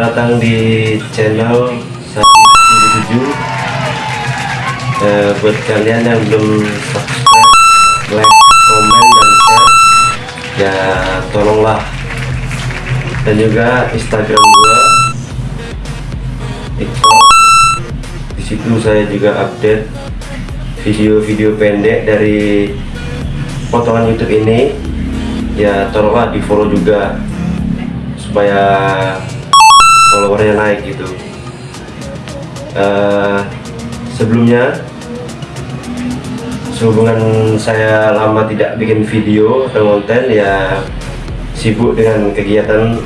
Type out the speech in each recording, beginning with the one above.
Selamat datang di channel 177 eh, Buat kalian yang belum subscribe, like, komen, dan share Ya tolonglah. Dan juga Instagram gua TikTok. Di situ saya juga update video-video pendek dari potongan YouTube ini. Ya tolonglah di follow juga supaya followernya naik gitu. Uh, sebelumnya sehubungan saya lama tidak bikin video atau konten ya sibuk dengan kegiatan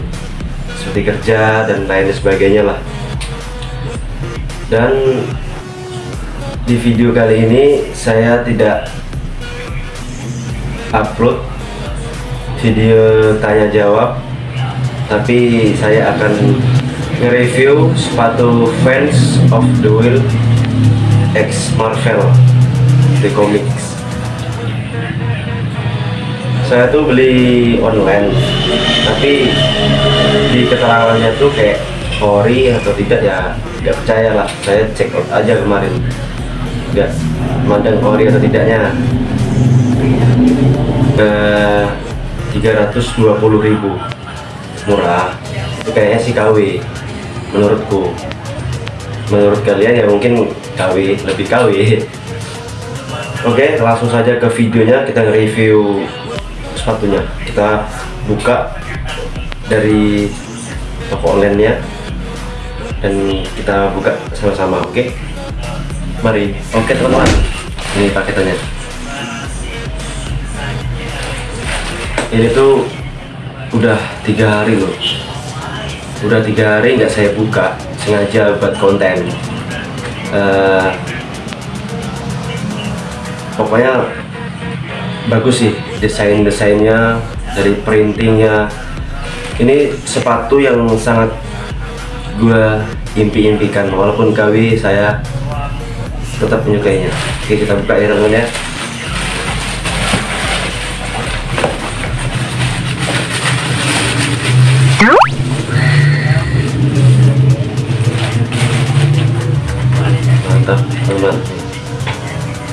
seperti kerja dan lain sebagainya lah. Dan di video kali ini saya tidak upload video tanya jawab tapi saya akan nge-review sepatu fans of the wheel X Marvel the comics. Saya tuh beli online tapi di keterangannya tuh kayak ori atau tidak ya nggak percaya lah. Saya check out aja kemarin nggak mandang ori atau tidaknya. Ke 320.000 murah. Itu kayaknya sih KW menurutku. Menurut kalian ya mungkin KW lebih KW oke langsung saja ke videonya kita review sepatunya. Kita buka dari toko online nya dan kita buka sama-sama oke? Mari. Oke teman-teman. Ini paketannya. Ini tuh udah tiga hari loh udah tiga hari nggak saya buka sengaja buat konten. Uh, pokoknya bagus sih desain-desainnya dari printingnya. Ini sepatu yang sangat gue impi-impikan walaupun KW saya tetap menyukainya oke kita buka ya ya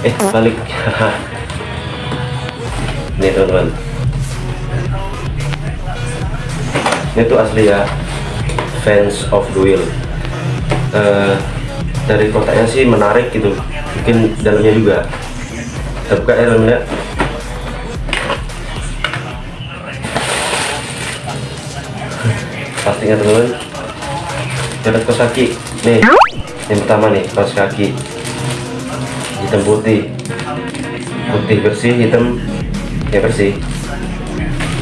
eh balik. Ini teman-teman. Ini tuh asli ya fans of the wheel. Uh, dari kotaknya sih menarik gitu. Mungkin dalamnya juga. Kita buka ya dalamnya pastinya teman-teman. Ada kaos kaki. Nih yang pertama nih kaos kaki hitam putih. Putih bersih hitam ya bersih.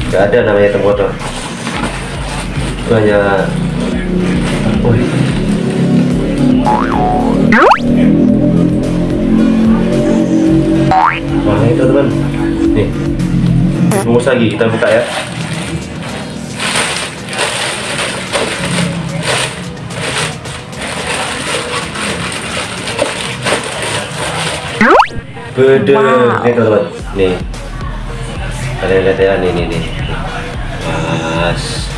Gak ada namanya hitam kotor. Itu hanya Wah ini teman-teman Nih. Bungkus lagi kita buka ya Beda wow. Nih teman-teman Nih. Kalian lihat ya nih nih nih. Mas.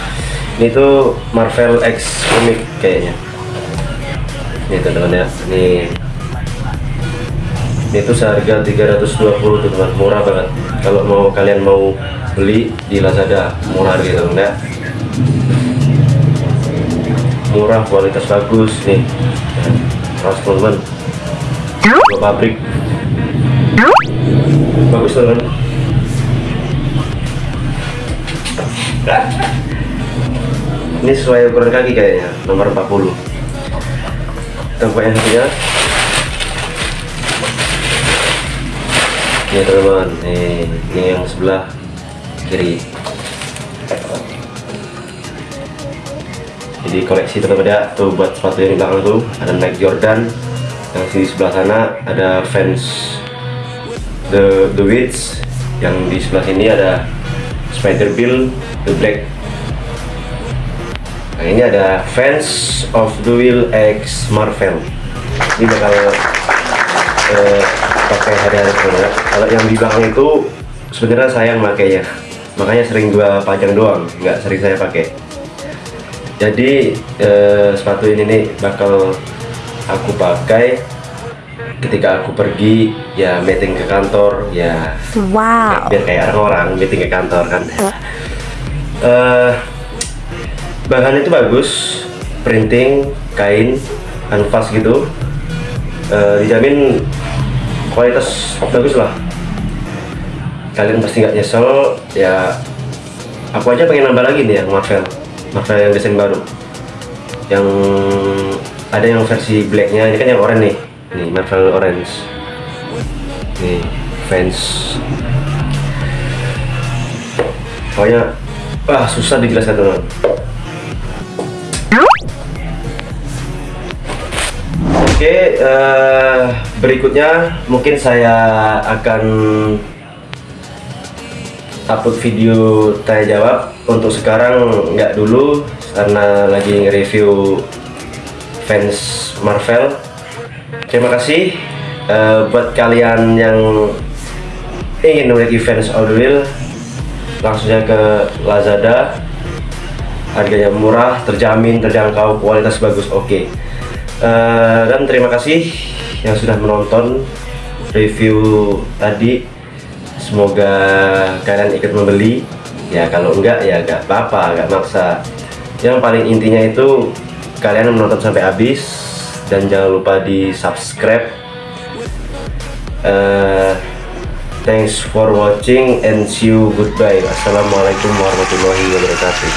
Ini tuh Marvel X comic kayaknya. Ini teman-teman ya ini ini tuh seharga 320 teman murah banget. Kalau mau kalian mau beli di Lazada murah gitu teman ya. Murah kualitas bagus nih. Harus teman-teman bagus teman. Ini sesuai ukuran kaki kayaknya nomor 40 tempat yang ini teman-teman. Ini yang sebelah kiri. Jadi koleksi teman-teman ya tuh buat sepatu yang di belakang tuh. Ada Nike Jordan yang di sebelah sana ada fans the the Wits yang di sebelah sini ada Spider Bill the Black Nah ini ada fans of Duel X Marvel. Ini bakal eh, pakai hari-hari ya. Kalau yang di belakang itu sebenarnya saya yang makainya, makanya sering gua pajang doang, nggak sering saya pakai. jadi eh, sepatu ini nih bakal aku pakai ketika aku pergi ya meeting ke kantor ya Wow. biar kayak orang-orang meeting ke kantor kan. Eh, bahan itu bagus printing kain kanvas gitu. Eh, dijamin kualitas bagus lah. Kalian pasti nggak nyesel ya aku aja pengen nambah lagi nih yang Marvel Marvel yang desain baru. Yang ada yang versi blacknya ini kan yang oranye. nih nih Marvel orange. Nih fans. Pokoknya wah susah dijelaskan teman oke eh, berikutnya mungkin saya akan upload video tanya jawab. Untuk sekarang nggak dulu karena lagi nge-review fans Marvel terima kasih eh, buat kalian yang ingin memiliki fans Audible langsung saja ke Lazada. Harganya murah terjamin terjangkau kualitas bagus oke. Eh, dan terima kasih yang sudah menonton review tadi. Semoga kalian ikut membeli. Ya kalau enggak ya enggak apa-apa enggak maksa. Yang paling intinya itu kalian menonton sampai habis dan jangan lupa di subscribe. Uh, thanks for watching and see you goodbye. Assalamualaikum warahmatullahi wabarakatuh.